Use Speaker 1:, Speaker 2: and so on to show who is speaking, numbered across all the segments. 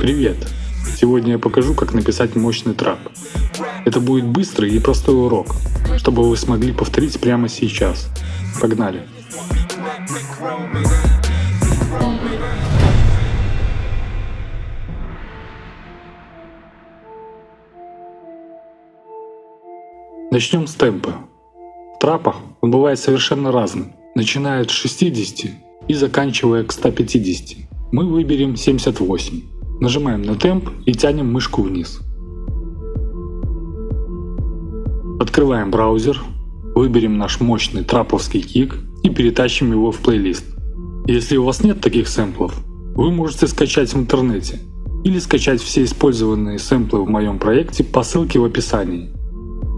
Speaker 1: Привет! Сегодня я покажу, как написать мощный трап. Это будет быстрый и простой урок, чтобы вы смогли повторить прямо сейчас. Погнали! Начнем с темпа. Трапах он бывает совершенно разным, начиная от 60 и заканчивая к 150. Мы выберем 78. Нажимаем на темп и тянем мышку вниз. Открываем браузер, выберем наш мощный траповский кик и перетащим его в плейлист. Если у вас нет таких сэмплов, вы можете скачать в интернете или скачать все использованные сэмплы в моем проекте по ссылке в описании.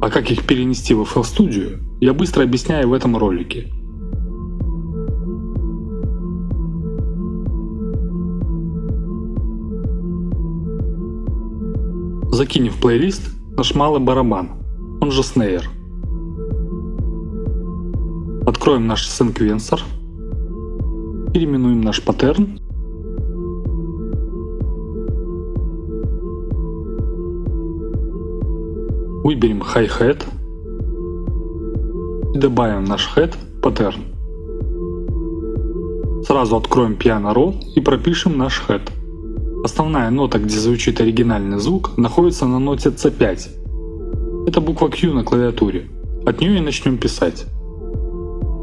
Speaker 1: А как их перенести в FL Studio, я быстро объясняю в этом ролике. Закинем в плейлист наш малый барабан, он же снейр. Откроем наш секвенсор, переименуем наш паттерн Выберем Hi-Hat добавим наш Head паттерн. Сразу откроем Piano Roll и пропишем наш Head. Основная нота, где звучит оригинальный звук, находится на ноте C5. Это буква Q на клавиатуре. От нее и начнем писать.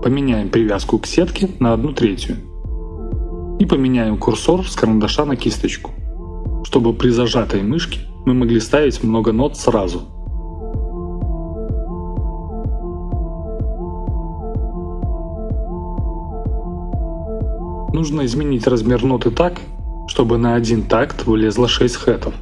Speaker 1: Поменяем привязку к сетке на 1 третью. И поменяем курсор с карандаша на кисточку, чтобы при зажатой мышке мы могли ставить много нот сразу. Нужно изменить размер ноты так, чтобы на один такт вылезло 6 хэтов.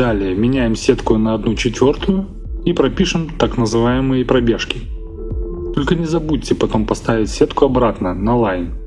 Speaker 1: Далее меняем сетку на 1 четвертую и пропишем так называемые пробежки. Только не забудьте потом поставить сетку обратно на line.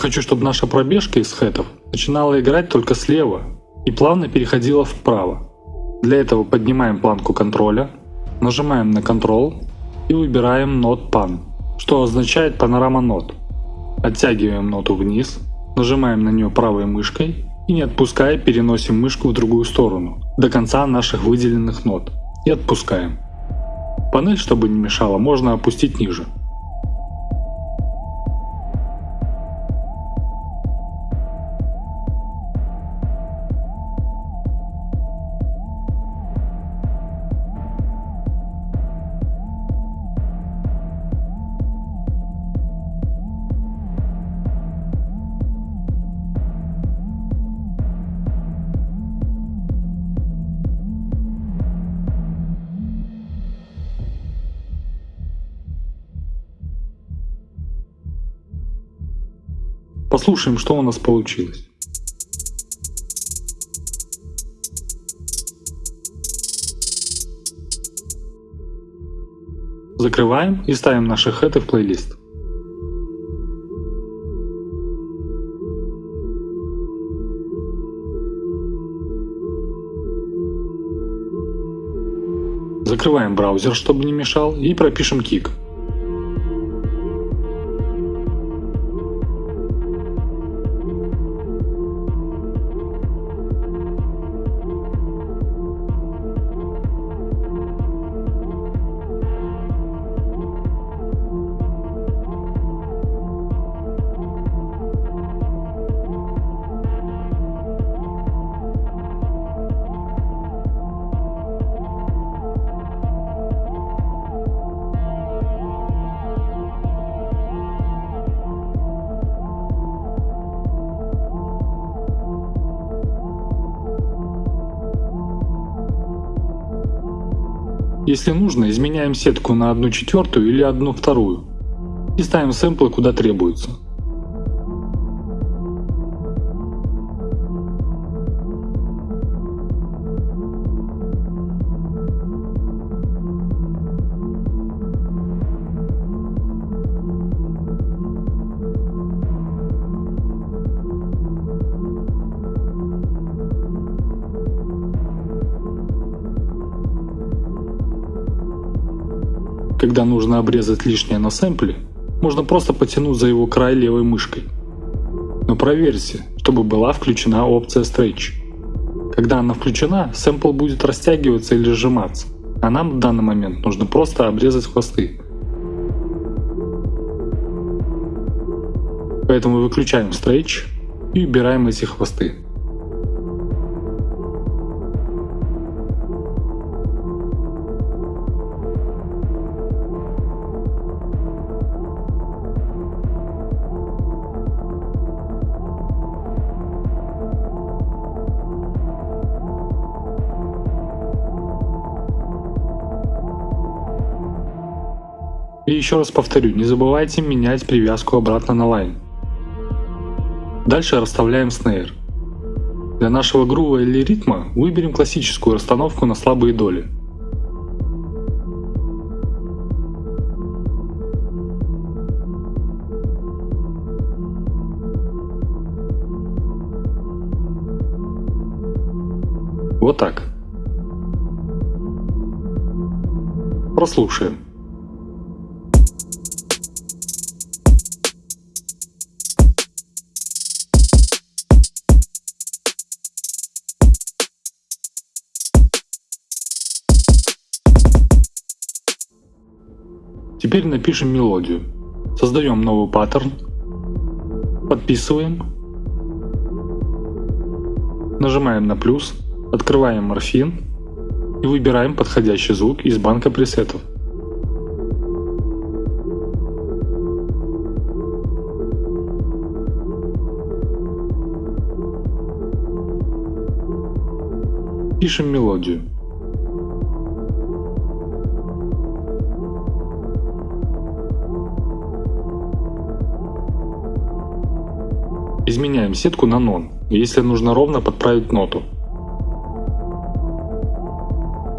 Speaker 1: Хочу, чтобы наша пробежка из хэтов начинала играть только слева и плавно переходила вправо. Для этого поднимаем планку контроля, нажимаем на Ctrl и выбираем Node Pan, что означает панорама нот. Оттягиваем ноту вниз, Нажимаем на нее правой мышкой и не отпуская переносим мышку в другую сторону, до конца наших выделенных нот и отпускаем. Панель, чтобы не мешало, можно опустить ниже. Послушаем, что у нас получилось. Закрываем и ставим наши хэты в плейлист. Закрываем браузер, чтобы не мешал, и пропишем кик. Если нужно, изменяем сетку на 1 четвертую или 1 вторую и ставим сэмплы куда требуется. Когда нужно обрезать лишнее на сэмпле, можно просто потянуть за его край левой мышкой. Но проверьте, чтобы была включена опция Stretch. Когда она включена, сэмпл будет растягиваться или сжиматься, а нам в данный момент нужно просто обрезать хвосты. Поэтому выключаем Stretch и убираем эти хвосты. Еще раз повторю, не забывайте менять привязку обратно на лайн. Дальше расставляем снейр. Для нашего грува или ритма выберем классическую расстановку на слабые доли. Вот так. Прослушаем. Теперь напишем мелодию. Создаем новый паттерн. Подписываем. Нажимаем на плюс. Открываем морфин. И выбираем подходящий звук из банка пресетов. Пишем мелодию. Изменяем сетку на нон, если нужно ровно подправить ноту.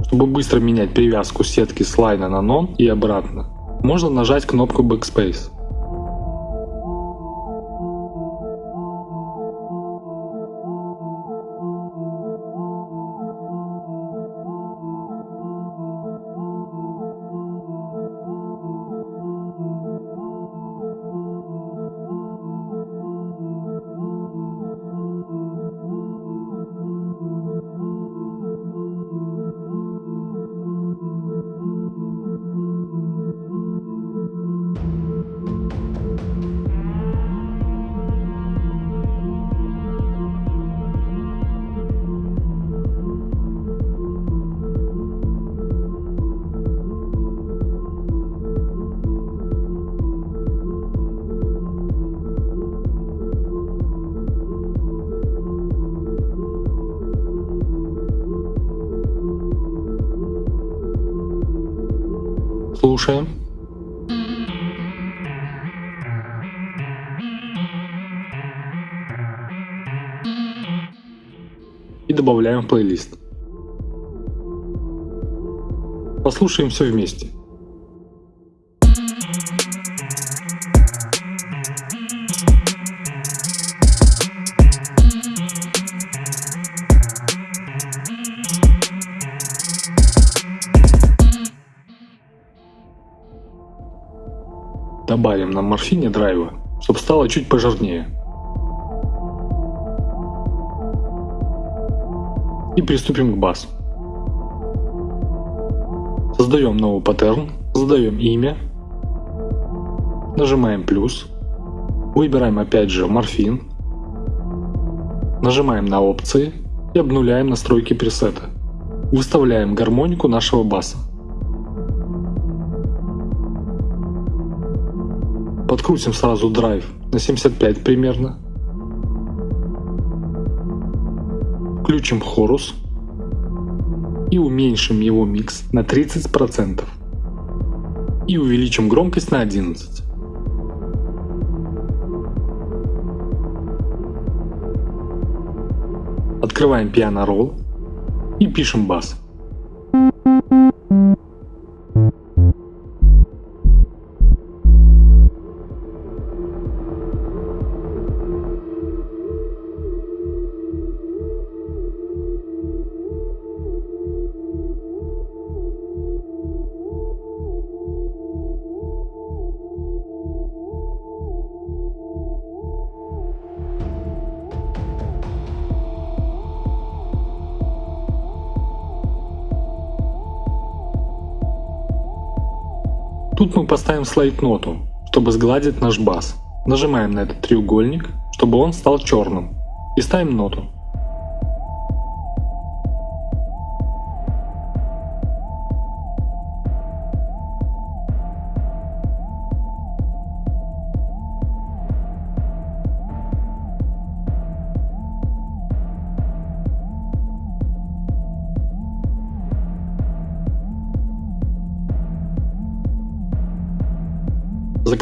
Speaker 1: Чтобы быстро менять привязку сетки с лайна на нон и обратно, можно нажать кнопку Backspace. Слушаем. И добавляем в плейлист. Послушаем все вместе. Добавим на морфине драйва, чтобы стало чуть пожирнее. И приступим к басу. Создаем новый паттерн, задаем имя, нажимаем плюс, выбираем опять же морфин, нажимаем на опции и обнуляем настройки пресета. Выставляем гармонику нашего баса. Подкрутим сразу драйв на 75 примерно. Включим хорус и уменьшим его микс на 30% и увеличим громкость на 11. Открываем Piano Roll и пишем бас. Тут мы поставим слайд-ноту, чтобы сгладить наш бас. Нажимаем на этот треугольник, чтобы он стал черным. И ставим ноту.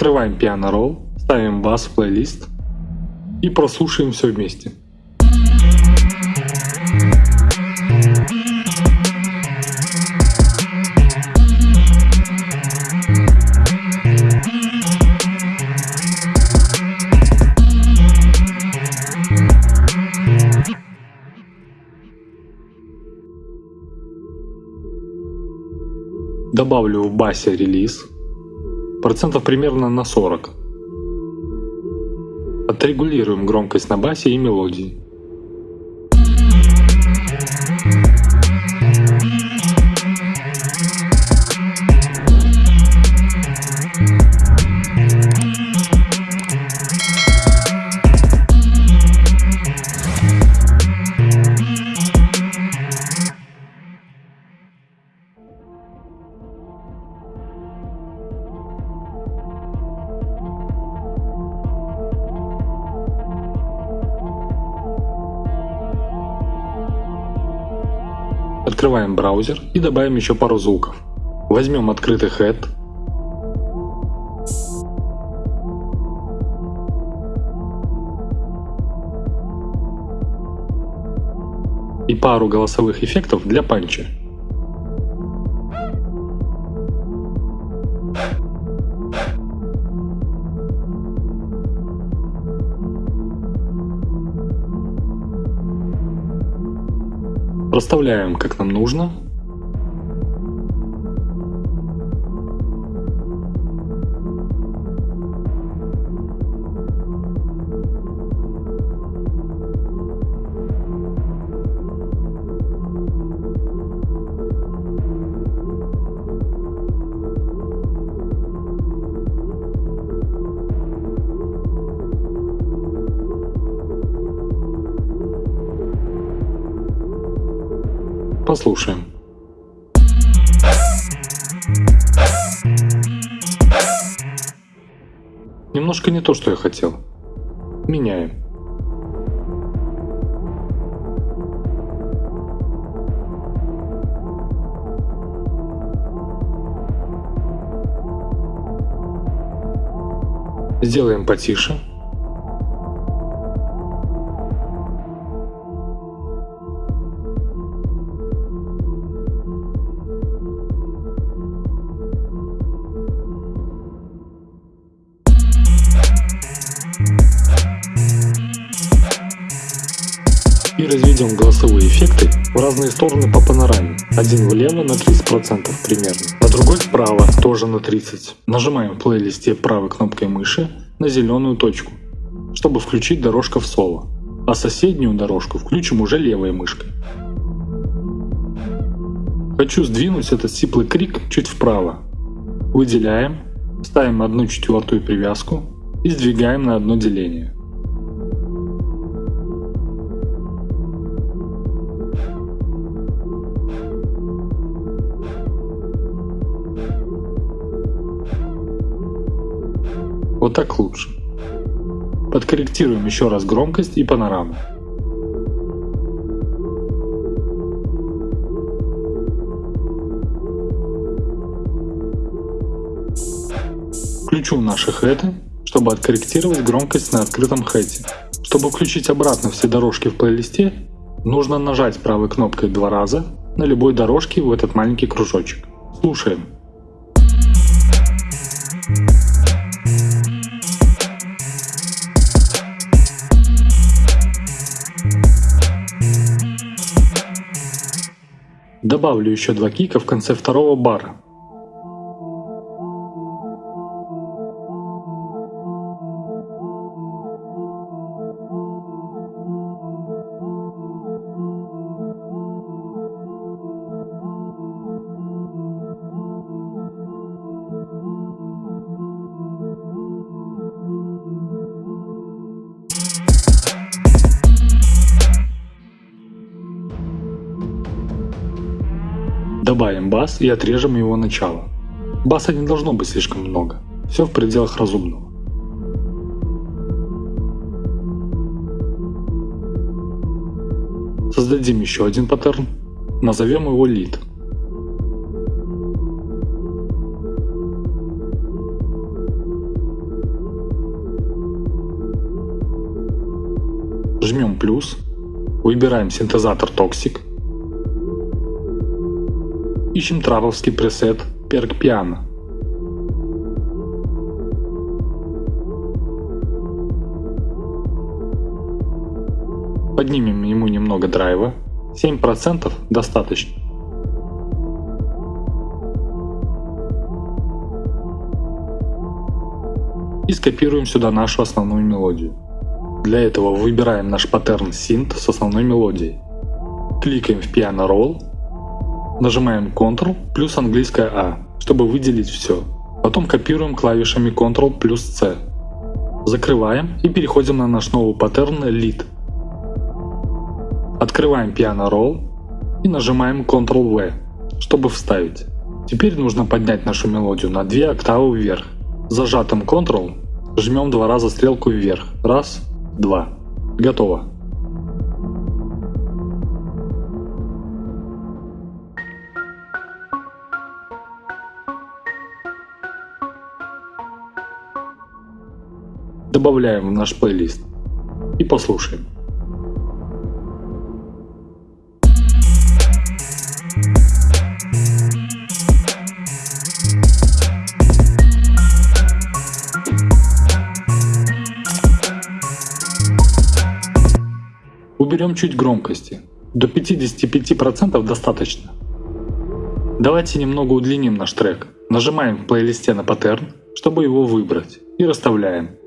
Speaker 1: Закрываем Piano Roll, ставим бас в плейлист и прослушаем все вместе. Добавлю в басе релиз процентов примерно на 40. Отрегулируем громкость на басе и мелодии. Открываем браузер и добавим еще пару звуков. Возьмем открытый head. И пару голосовых эффектов для панча. Проставляем как нам нужно. послушаем. Немножко не то, что я хотел. Меняем. Сделаем потише. И разведем голосовые эффекты в разные стороны по панораме. Один влево на 30% примерно, а другой вправо тоже на 30%. Нажимаем в плейлисте правой кнопкой мыши на зеленую точку, чтобы включить дорожка в соло, а соседнюю дорожку включим уже левой мышкой. Хочу сдвинуть этот сиплый крик чуть вправо. Выделяем, ставим одну четвертую привязку и сдвигаем на одно деление. Вот так лучше. Подкорректируем еще раз громкость и панораму. Включу наши хэты, чтобы откорректировать громкость на открытом хэте. Чтобы включить обратно все дорожки в плейлисте, нужно нажать правой кнопкой два раза на любой дорожке в этот маленький кружочек. Слушаем. Добавлю еще два кика в конце второго бара. Добавим бас и отрежем его начало. Баса не должно быть слишком много, все в пределах разумного. Создадим еще один паттерн, назовем его lead. Жмем плюс, выбираем синтезатор Toxic Ищем траповский пресет Perk Piano. Поднимем ему немного драйва, 7% достаточно. И скопируем сюда нашу основную мелодию. Для этого выбираем наш паттерн Synth с основной мелодией. Кликаем в Piano Roll Нажимаем Ctrl плюс английское А, чтобы выделить все. Потом копируем клавишами Ctrl плюс C. Закрываем и переходим на наш новый паттерн Lead. Открываем Piano Roll и нажимаем Ctrl-V, чтобы вставить. Теперь нужно поднять нашу мелодию на 2 октавы вверх. Зажатым Ctrl жмем два раза стрелку вверх. Раз, два. Готово. Добавляем в наш плейлист и послушаем. Уберем чуть громкости. До 55% достаточно. Давайте немного удлиним наш трек. Нажимаем в плейлисте на паттерн, чтобы его выбрать, и расставляем.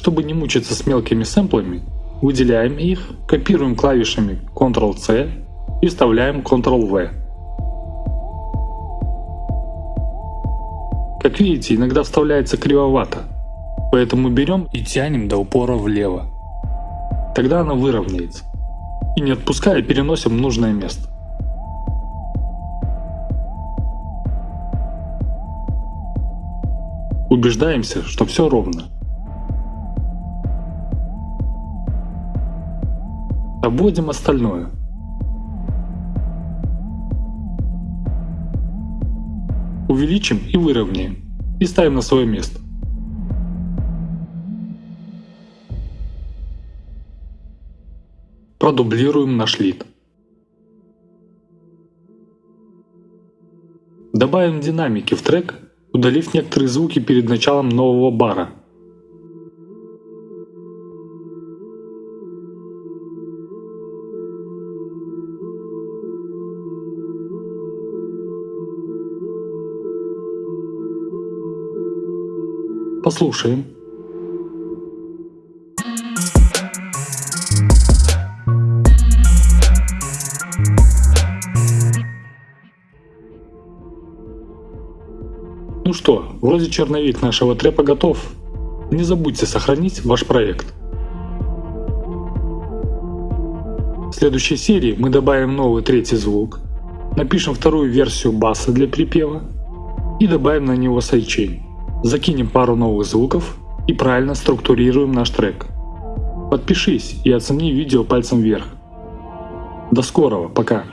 Speaker 1: Чтобы не мучиться с мелкими сэмплами, выделяем их, копируем клавишами Ctrl-C и вставляем Ctrl-V. Как видите, иногда вставляется кривовато, поэтому берем и тянем до упора влево. Тогда она выровняется. И не отпуская, переносим в нужное место. Убеждаемся, что все ровно. Пробудем остальное. Увеличим и выровняем. И ставим на свое место. Продублируем наш лид. Добавим динамики в трек, удалив некоторые звуки перед началом нового бара – Послушаем. Ну что, вроде черновик нашего трэпа готов. Не забудьте сохранить ваш проект. В следующей серии мы добавим новый третий звук, напишем вторую версию баса для припева и добавим на него сайчейн. Закинем пару новых звуков и правильно структурируем наш трек. Подпишись и оцени видео пальцем вверх. До скорого, пока!